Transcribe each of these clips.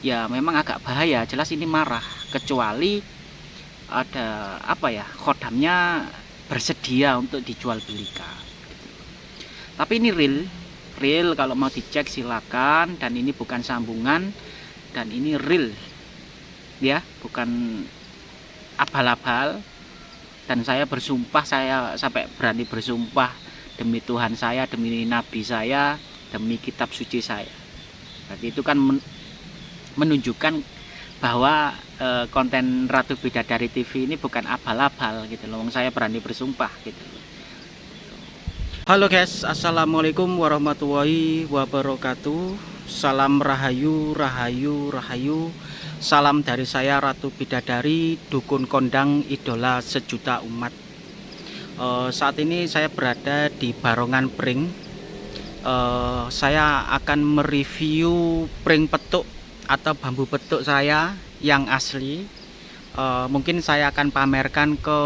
ya memang agak bahaya. Jelas ini marah. Kecuali ada apa ya kodamnya bersedia untuk dijual belikan. Tapi ini real. Real kalau mau dicek silakan. Dan ini bukan sambungan. Dan ini real. Ya bukan abal-abal. Dan saya bersumpah saya sampai berani bersumpah demi Tuhan saya demi nabi saya demi kitab suci saya. Berarti itu kan menunjukkan bahwa e, konten Ratu Bidadari TV ini bukan abal-abal gitu loh. Saya berani bersumpah gitu. Halo guys, Assalamualaikum warahmatullahi wabarakatuh. Salam rahayu, rahayu, rahayu. Salam dari saya Ratu Bidadari, dukun kondang idola sejuta umat. E, saat ini saya berada di Barongan Pring. E, saya akan mereview pring petuk atau bambu petuk saya yang asli uh, mungkin saya akan pamerkan ke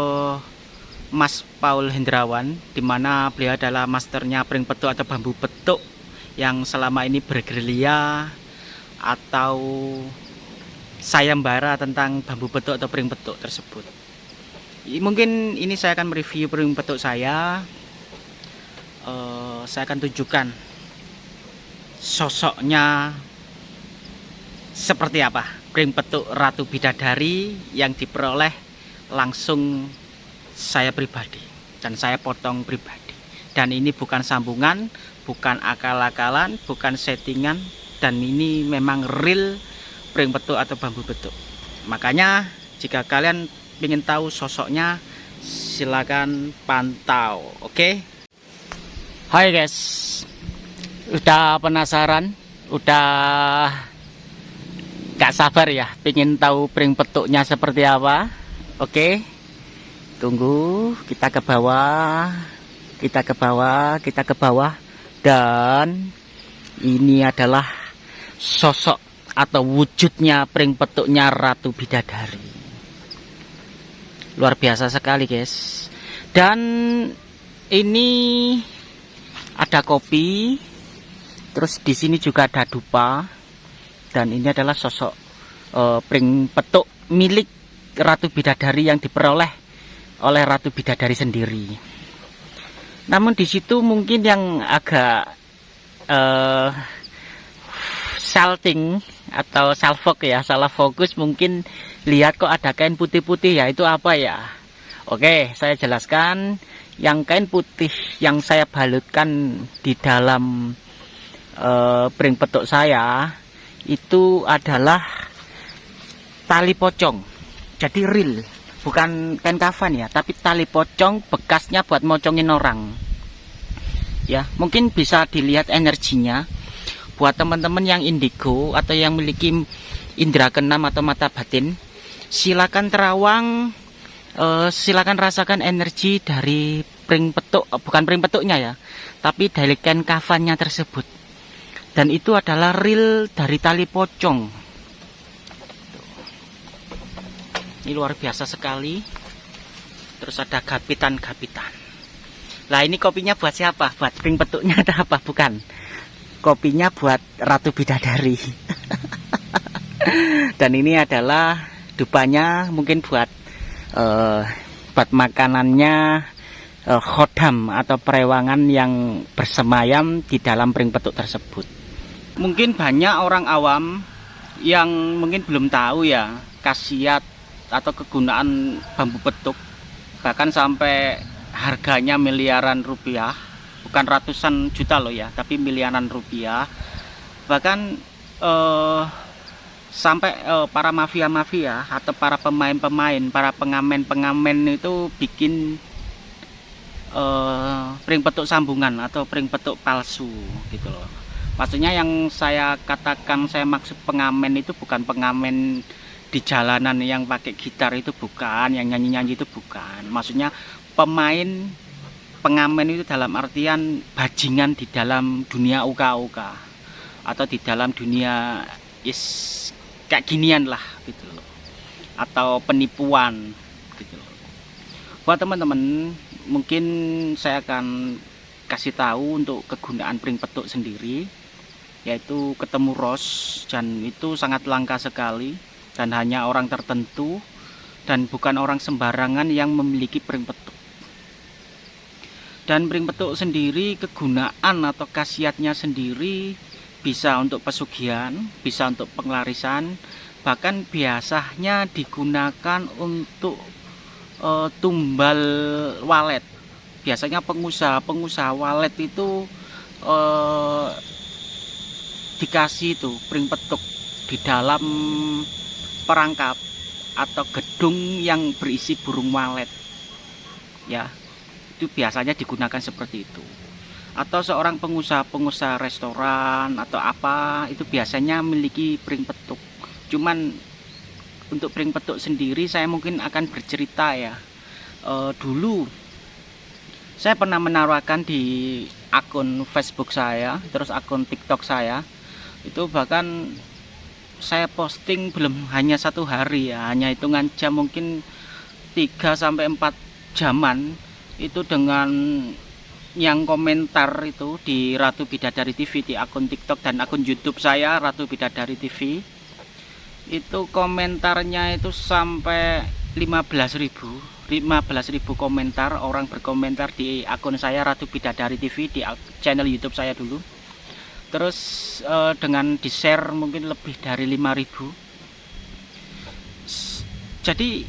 Mas Paul Hendrawan di mana beliau adalah masternya pring petuk atau bambu petuk yang selama ini bergerilya atau sayembara tentang bambu petuk atau pring petuk tersebut. Mungkin ini saya akan mereview pring petuk saya. Uh, saya akan tunjukkan sosoknya seperti apa? Pring petuk Ratu Bidadari yang diperoleh langsung saya pribadi dan saya potong pribadi. Dan ini bukan sambungan bukan akal-akalan bukan settingan dan ini memang real pring petuk atau bambu petuk. Makanya jika kalian ingin tahu sosoknya silakan pantau oke? Okay? Hai guys. Udah penasaran? Udah gak sabar ya pengen tahu pring petuknya seperti apa. Oke tunggu kita ke bawah kita ke bawah kita ke bawah. Dan ini adalah sosok atau wujudnya pring petuknya Ratu Bidadari. Luar biasa sekali guys. Dan ini ada kopi terus di sini juga ada dupa dan ini adalah sosok uh, pring petuk milik Ratu Bidadari yang diperoleh oleh Ratu Bidadari sendiri. Namun di situ mungkin yang agak uh, salting atau salfok ya, salah fokus mungkin lihat kok ada kain putih-putih ya itu apa ya? Oke, saya jelaskan yang kain putih yang saya balutkan di dalam uh, pring petuk saya itu adalah tali pocong. Jadi real bukan kain kafan ya tapi tali pocong bekasnya buat mocongin orang. Ya mungkin bisa dilihat energinya buat teman-teman yang indigo atau yang memiliki indera keenam atau mata batin silakan terawang eh, silakan rasakan energi dari pring petuk bukan pring petuknya ya tapi dari kain kafannya tersebut dan itu adalah real dari tali pocong. Ini luar biasa sekali. Terus ada gapitan-gapitan. Lah ini kopinya buat siapa? buat ping petuknya ada apa? bukan. Kopinya buat Ratu Bidadari. Dan ini adalah dupanya mungkin buat uh, buat makanannya uh, khodam atau perewangan yang bersemayam di dalam pring petuk tersebut mungkin banyak orang awam yang mungkin belum tahu ya khasiat atau kegunaan bambu petuk. Bahkan sampai harganya miliaran rupiah bukan ratusan juta loh ya tapi miliaran rupiah. Bahkan eh, sampai eh, para mafia-mafia atau para pemain-pemain para pengamen-pengamen itu bikin eh, pring petuk sambungan atau pring petuk palsu gitu loh maksudnya yang saya katakan saya maksud pengamen itu bukan pengamen di jalanan yang pakai gitar itu bukan yang nyanyi-nyanyi itu bukan. Maksudnya pemain pengamen itu dalam artian bajingan di dalam dunia uka-uka atau di dalam dunia is kayak ginian lah gitu loh. Atau penipuan gitu loh. Buat teman-teman mungkin saya akan kasih tahu untuk kegunaan pring petuk sendiri yaitu ketemu ros dan itu sangat langka sekali dan hanya orang tertentu dan bukan orang sembarangan yang memiliki pring petuk. Dan pring petuk sendiri kegunaan atau khasiatnya sendiri bisa untuk pesugihan bisa untuk penglarisan bahkan biasanya digunakan untuk uh, tumbal walet. Biasanya pengusaha-pengusaha walet itu uh, dikasih itu pring petuk di dalam perangkap atau gedung yang berisi burung walet. Ya itu biasanya digunakan seperti itu. Atau seorang pengusaha-pengusaha restoran atau apa itu biasanya memiliki pring petuk. Cuman untuk pring petuk sendiri saya mungkin akan bercerita ya. E, dulu saya pernah menawarkan di akun Facebook saya terus akun TikTok saya itu bahkan saya posting belum hanya satu hari ya hanya hitungan jam mungkin 3 sampai 4 jaman itu dengan yang komentar itu di Ratu Bidadari TV di akun TikTok dan akun YouTube saya Ratu Bidadari TV itu komentarnya itu sampai 15.000 15.000 komentar orang berkomentar di akun saya Ratu Bidadari TV di channel YouTube saya dulu terus uh, dengan di share mungkin lebih dari 5000 jadi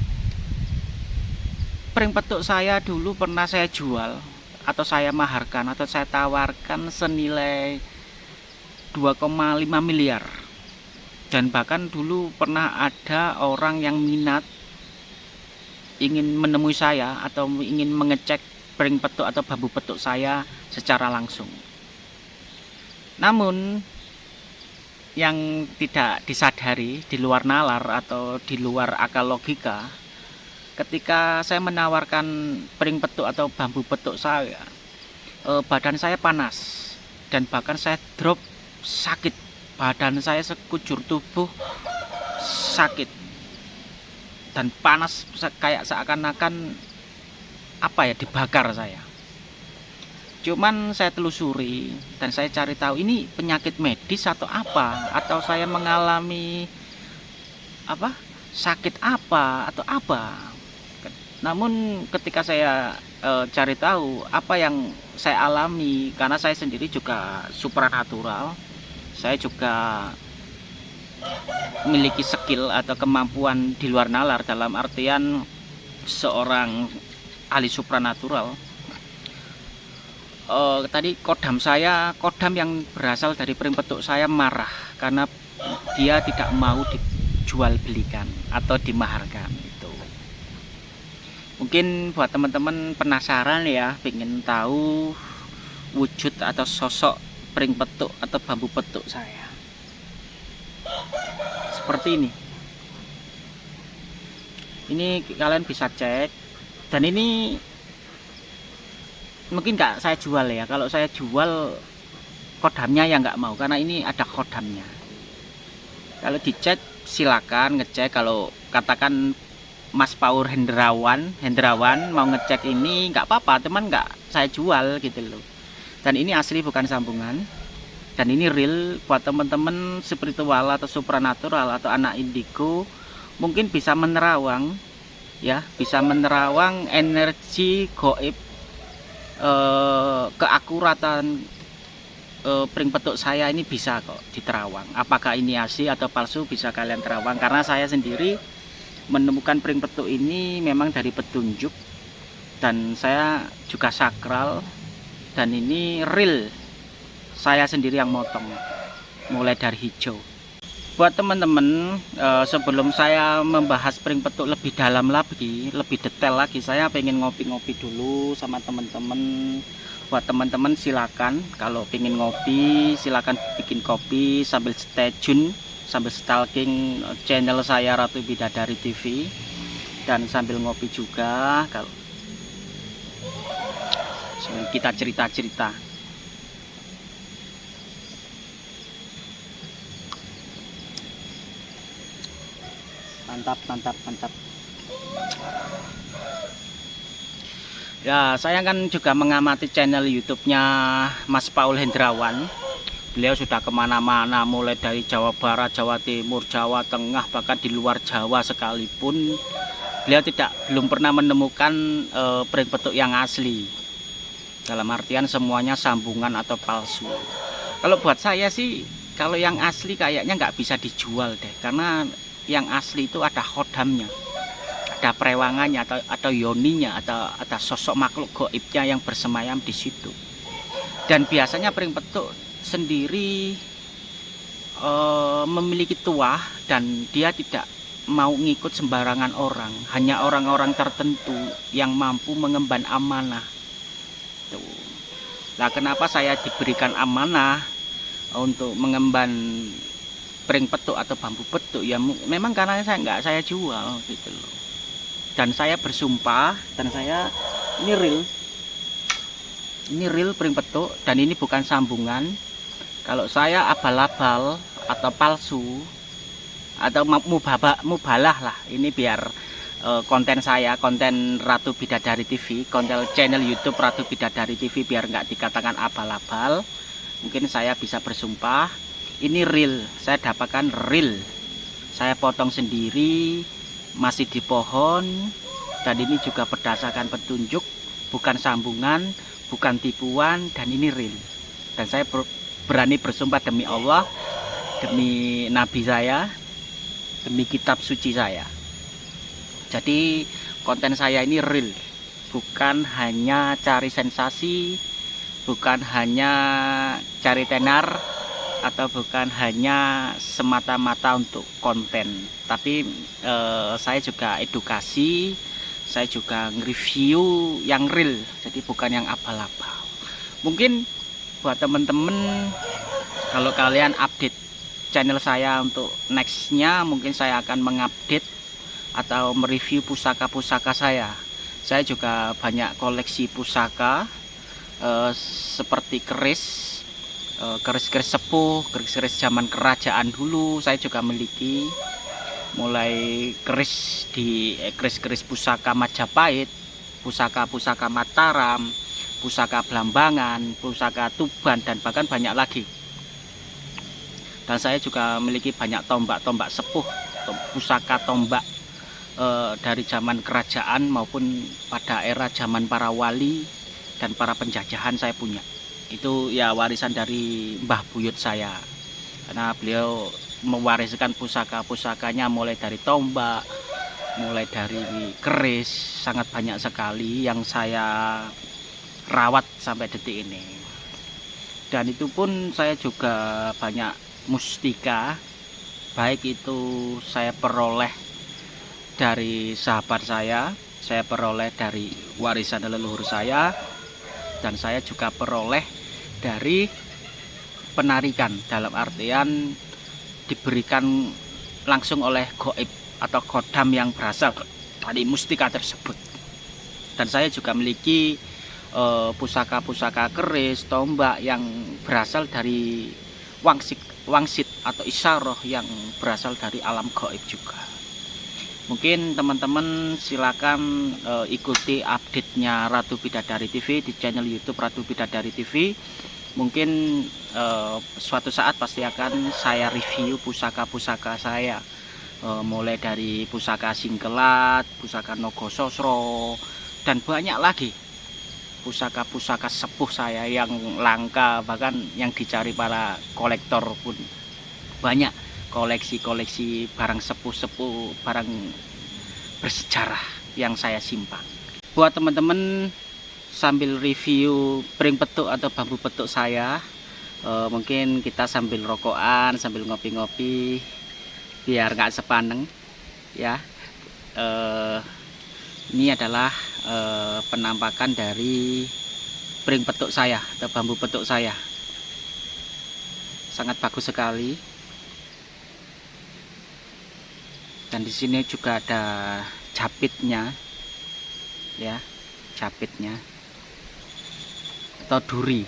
pring petuk saya dulu pernah saya jual atau saya maharkan atau saya tawarkan senilai 2,5 miliar. Dan bahkan dulu pernah ada orang yang minat ingin menemui saya atau ingin mengecek pring petuk atau bambu petuk saya secara langsung namun yang tidak disadari di luar nalar atau di luar akal logika ketika saya menawarkan pering petuk atau bambu petuk saya eh, badan saya panas dan bahkan saya drop sakit. Badan saya sekujur tubuh sakit dan panas kayak seakan-akan apa ya dibakar saya cuman saya telusuri dan saya cari tahu ini penyakit medis atau apa? Atau saya mengalami apa? Sakit apa atau apa? Namun ketika saya e, cari tahu apa yang saya alami karena saya sendiri juga supranatural saya juga memiliki skill atau kemampuan di luar nalar dalam artian seorang ahli supranatural uh, tadi kodam saya kodam yang berasal dari pering petuk saya marah karena dia tidak mau dijual belikan atau dimaharkan itu. Mungkin buat teman-teman penasaran ya ingin tahu wujud atau sosok pering petuk atau bambu petuk saya. Seperti ini. Ini kalian bisa cek. Dan ini mungkin nggak saya jual ya. Kalau saya jual kodamnya ya nggak mau karena ini ada kodamnya. Kalau dicek silakan ngecek. Kalau katakan Mas Paur Hendrawan Hendrawan mau ngecek ini nggak apa-apa. Teman nggak saya jual gitu loh. Dan ini asli bukan sambungan. Dan ini real buat teman-teman spiritual atau supranatural atau anak indigo. Mungkin bisa menerawang ya. Bisa menerawang energi goib eh, keakuratan eh, pring petuk saya ini bisa kok diterawang. Apakah ini asli atau palsu bisa kalian terawang. Karena saya sendiri menemukan pring petuk ini memang dari petunjuk dan saya juga sakral dan ini real. Saya sendiri yang motong mulai dari hijau buat teman-teman eh, sebelum saya membahas spring petuk lebih dalam lagi lebih detail lagi saya pengen ngopi-ngopi dulu sama teman-teman. Buat teman-teman silakan. Kalau pengen ngopi silakan bikin kopi sambil stay tune sambil stalking channel saya Ratu Bidadari TV dan sambil ngopi juga kalau kita cerita-cerita mantap mantap mantap. Ya saya kan juga mengamati channel YouTube-nya Mas Paul Hendrawan. Beliau sudah ke mana-mana mulai dari Jawa Barat, Jawa Timur, Jawa Tengah bahkan di luar Jawa sekalipun. Beliau tidak belum pernah menemukan e, pring petuk yang asli. Dalam artian semuanya sambungan atau palsu. Kalau buat saya sih kalau yang asli kayaknya nggak bisa dijual deh karena yang asli itu ada khodamnya ada perewangannya atau atau yoninya atau ada sosok makhluk goibnya yang bersemayam di situ. Dan biasanya pring petuk sendiri e, memiliki tuah dan dia tidak mau ngikut sembarangan orang. Hanya orang-orang tertentu yang mampu mengemban amanah. Tuh. Nah kenapa saya diberikan amanah untuk mengemban pring petuk atau bambu petuk ya memang karena saya nggak saya jual gitu loh. Dan saya bersumpah dan saya ini real ini real pring petuk dan ini bukan sambungan. Kalau saya abal-abal atau palsu atau mubaba, mubalah lah. Ini biar uh, konten saya konten Ratu Bidadari TV konten channel YouTube Ratu Bidadari TV biar nggak dikatakan abal-abal. Mungkin saya bisa bersumpah ini real saya dapatkan real saya potong sendiri masih di pohon dan ini juga berdasarkan petunjuk bukan sambungan bukan tipuan dan ini real dan saya berani bersumpah demi Allah demi nabi saya demi kitab suci saya. Jadi konten saya ini real bukan hanya cari sensasi bukan hanya cari tenar atau bukan hanya semata-mata untuk konten tapi eh, saya juga edukasi saya juga nge-review yang real jadi bukan yang abal-abal. Mungkin buat temen-temen kalau kalian update channel saya untuk nextnya mungkin saya akan mengupdate atau mereview pusaka-pusaka saya. Saya juga banyak koleksi pusaka eh, seperti keris keris-keris sepuh keris-keris zaman kerajaan dulu saya juga memiliki mulai keris di eh, keris-keris pusaka Majapahit pusaka-pusaka Mataram pusaka Blambangan, pusaka Tuban, dan bahkan banyak lagi. Dan saya juga memiliki banyak tombak-tombak sepuh, pusaka tombak e, dari zaman kerajaan maupun pada era zaman para wali dan para penjajahan saya punya. Itu ya warisan dari Mbah Buyut saya. Karena beliau mewariskan pusaka-pusakanya mulai dari tombak, mulai dari keris, sangat banyak sekali yang saya rawat sampai detik ini dan itu pun saya juga banyak mustika baik itu saya peroleh dari sahabat saya saya peroleh dari warisan leluhur saya dan saya juga peroleh dari penarikan dalam artian diberikan langsung oleh goib atau kodam yang berasal dari mustika tersebut dan saya juga memiliki Eh, pusaka-pusaka keris, tombak yang berasal dari wangsit, wangsit atau isyarah yang berasal dari alam gaib juga. Mungkin teman-teman silakan uh, ikuti update-nya Ratu Bidadari TV di channel YouTube Ratu Bidadari TV. Mungkin uh, suatu saat pasti akan saya review pusaka-pusaka saya. Uh, mulai dari pusaka singkelat, pusaka nogososro, dan banyak lagi pusaka-pusaka sepuh saya yang langka bahkan yang dicari para kolektor pun banyak koleksi-koleksi barang sepuh-sepuh barang bersejarah yang saya simpan. Buat teman-teman sambil review pring petuk atau bambu petuk saya eh, mungkin kita sambil rokokan sambil ngopi-ngopi biar nggak sepaneng ya. Eh, ini adalah e, penampakan dari pring petuk saya atau bambu petuk saya. Sangat bagus sekali dan di sini juga ada capitnya ya capitnya. Atau duri.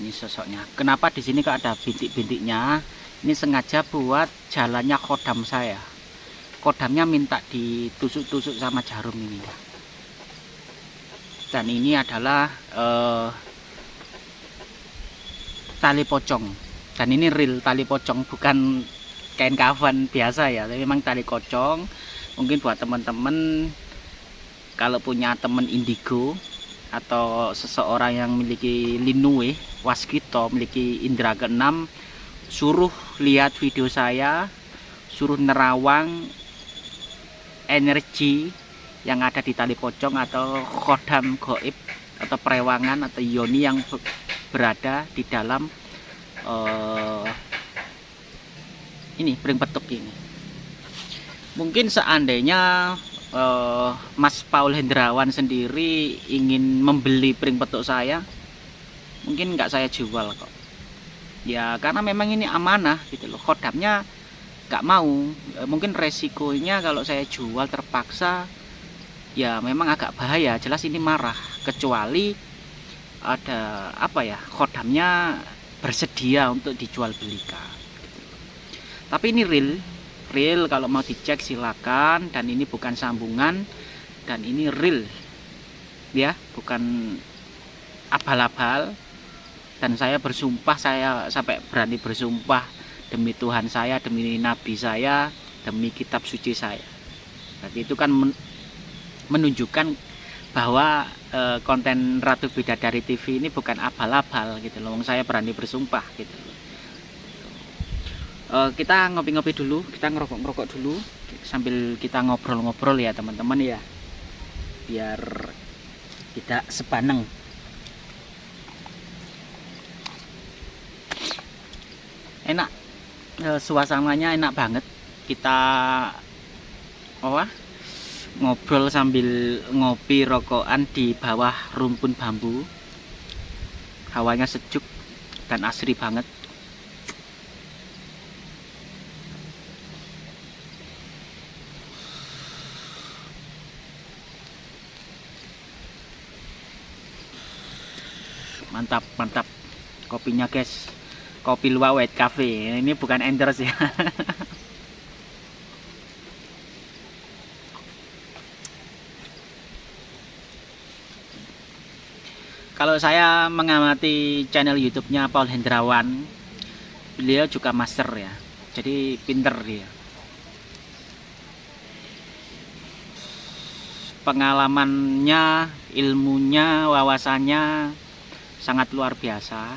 Ini sosoknya. Kenapa di sini kok ada bintik-bintiknya? Ini sengaja buat jalannya kodam saya. Kodamnya minta ditusuk-tusuk sama jarum ini. Dan ini adalah uh, tali pocong. Dan ini real tali pocong bukan kain kafan biasa ya tapi memang tali pocong mungkin buat teman-teman kalau punya teman indigo atau seseorang yang memiliki linue waskito memiliki indera keenam suruh lihat video saya suruh nerawang energi yang ada di tali pocong atau kodam goib atau perewangan atau yoni yang berada di dalam uh, ini pring petuk ini. Mungkin seandainya uh, Mas Paul Hendrawan sendiri ingin membeli pring petuk saya mungkin nggak saya jual kok. Ya karena memang ini amanah gitu loh. Kodamnya nggak mau. E, mungkin resikonya kalau saya jual terpaksa ya memang agak bahaya. Jelas ini marah. Kecuali ada apa ya kodamnya bersedia untuk dijual belikan tapi ini real real. Kalau mau dicek silakan. Dan ini bukan sambungan. Dan ini real. Ya bukan abal-abal. Dan saya bersumpah saya sampai berani bersumpah demi Tuhan saya demi Nabi saya demi kitab suci saya. Berarti itu kan menunjukkan bahwa e, konten Ratu Bidadari TV ini bukan abal-abal gitu loh. Saya berani bersumpah gitu loh e, kita ngopi-ngopi dulu kita ngerokok-ngerokok dulu sambil kita ngobrol-ngobrol ya teman-teman ya. Biar tidak sepaneng. Enak. E, suasananya enak banget. Kita oh ngobrol sambil ngopi rokokan di bawah rumpun bambu. Hawanya sejuk dan asri banget mantap mantap. Kopinya guys. Kopi luwak white cafe. Ini bukan endorse ya. Kalau saya mengamati channel YouTube-nya Paul Hendrawan beliau juga master ya. Jadi pinter dia. Pengalamannya ilmunya wawasannya sangat luar biasa.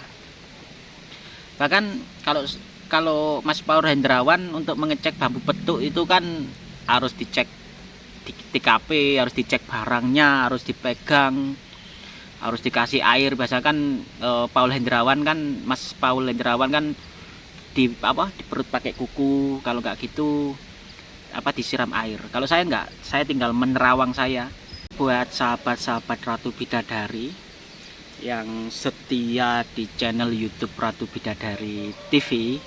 Bahkan kalau kalau Mas Paul Hendrawan untuk mengecek bambu petuk itu kan harus dicek di TKP harus dicek barangnya harus dipegang harus dikasih air. Biasa kan e, Paul Hendrawan kan Mas Paul Hendrawan kan di apa di perut pakai kuku. Kalau nggak gitu apa disiram air. Kalau saya nggak saya tinggal menerawang saya buat sahabat-sahabat Ratu Bidadari yang setia di channel YouTube Ratu Bidadari TV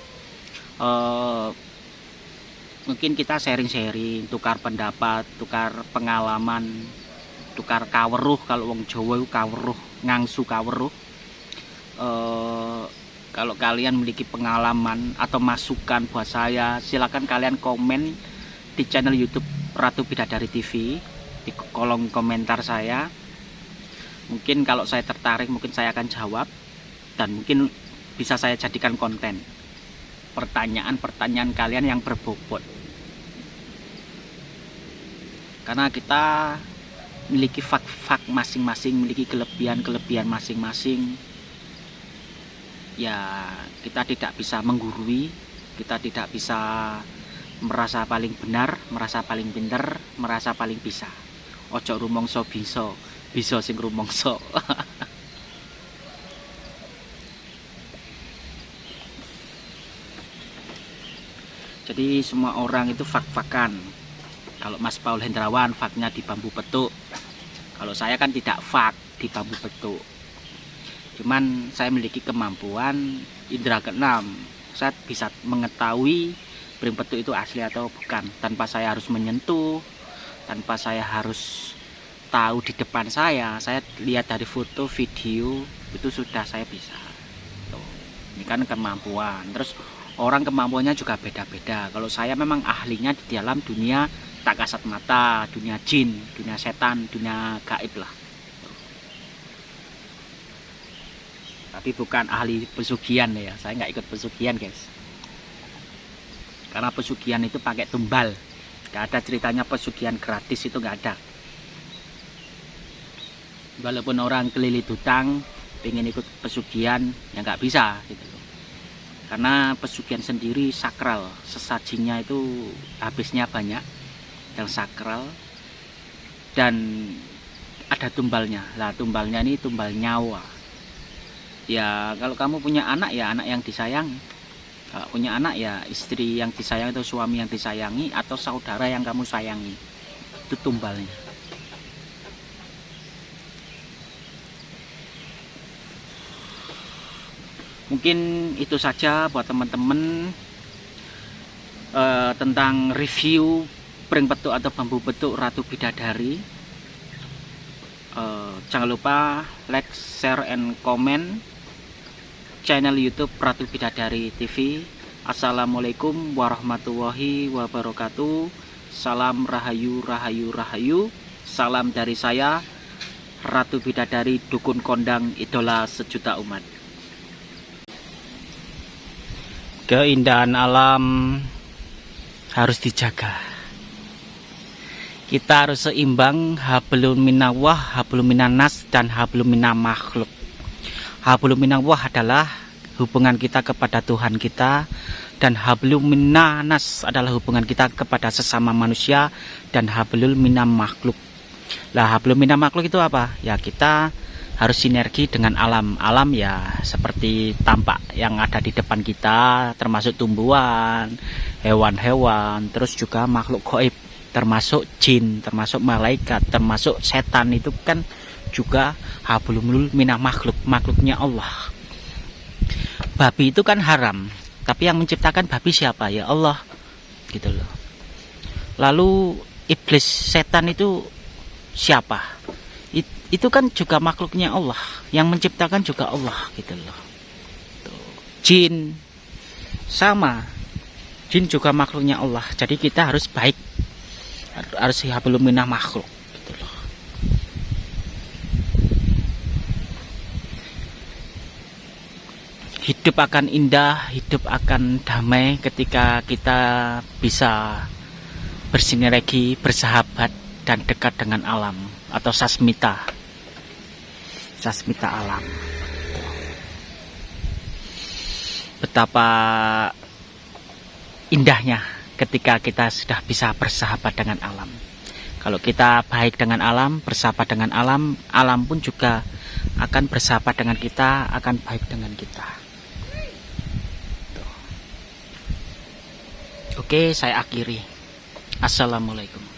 e, mungkin kita sharing-sharing tukar pendapat tukar pengalaman tukar kaweruh kalau wong Jawa itu kaweruh ngangsu kaweruh. E, kalau kalian memiliki pengalaman atau masukan buat saya silahkan kalian komen di channel YouTube Ratu Bidadari TV di kolom komentar saya mungkin kalau saya tertarik mungkin saya akan jawab dan mungkin bisa saya jadikan konten pertanyaan-pertanyaan kalian yang berbobot karena kita memiliki fak-fak masing-masing, memiliki kelebihan-kelebihan masing-masing. Ya, kita tidak bisa menggurui, kita tidak bisa merasa paling benar, merasa paling pinter, merasa paling bisa. Ojo rumongso bisa, bisa sing rumongso. Jadi semua orang itu fak-fakan. Kalau Mas Paul Hendrawan faknya di bambu petuk, kalau saya kan tidak fak di bambu betuk cuman saya memiliki kemampuan indera keenam saya bisa mengetahui bering petuk itu asli atau bukan tanpa saya harus menyentuh tanpa saya harus tahu di depan saya saya lihat dari foto video itu sudah saya bisa. Tuh. ini kan kemampuan. Terus orang kemampuannya juga beda-beda. Kalau saya memang ahlinya di dalam dunia tak kasat mata, dunia jin, dunia setan, dunia gaib lah. tapi bukan ahli pesugihan ya. Saya nggak ikut pesugihan guys. Karena pesugihan itu pakai tumbal. Nggak ada ceritanya pesugihan gratis itu nggak ada walaupun orang kelilit hutang pengen ikut pesugihan ya nggak bisa gitu loh. Karena pesugihan sendiri sakral sesajinya itu habisnya banyak yang sakral. Dan ada tumbalnya. Lah tumbalnya ini tumbal nyawa. Ya kalau kamu punya anak ya anak yang disayang. Kalau punya anak ya istri yang disayang atau suami yang disayangi atau saudara yang kamu sayangi. Itu tumbalnya mungkin itu saja buat teman-teman uh, tentang review pring petuk atau bambu petuk ratu bidadari. Uh, jangan lupa like share and comment channel youtube ratu bidadari tv assalamualaikum warahmatullahi wabarakatuh. Salam rahayu rahayu rahayu. Salam dari saya ratu bidadari dukun kondang idola sejuta umat keindahan alam harus dijaga. Kita harus seimbang hablum minawah hablum minanas dan hablum makhluk hablum minawah adalah hubungan kita kepada Tuhan kita dan hablum minanas adalah hubungan kita kepada sesama manusia dan hablum minam makhluk lah hablum minam makhluk itu apa? Ya kita harus sinergi dengan alam. Alam ya seperti tampak yang ada di depan kita termasuk tumbuhan hewan-hewan terus juga makhluk goib termasuk jin termasuk malaikat termasuk setan itu kan juga hablumul minah makhluk makhluknya Allah. Babi itu kan haram tapi yang menciptakan babi siapa? Ya Allah gitu loh. Lalu iblis setan itu siapa itu kan juga makhluknya Allah. Yang menciptakan juga Allah gitu loh. Jin. Sama. Jin juga makhluknya Allah. Jadi kita harus baik. Harus belum minah makhluk gitu loh. Hidup akan indah hidup akan damai ketika kita bisa bersinergi bersahabat dan dekat dengan alam atau sasmita. Sasmita alam. Betapa indahnya ketika kita sudah bisa bersahabat dengan alam. Kalau kita baik dengan alam bersahabat dengan alam alam pun juga akan bersahabat dengan kita akan baik dengan kita. Oke saya akhiri. Assalamualaikum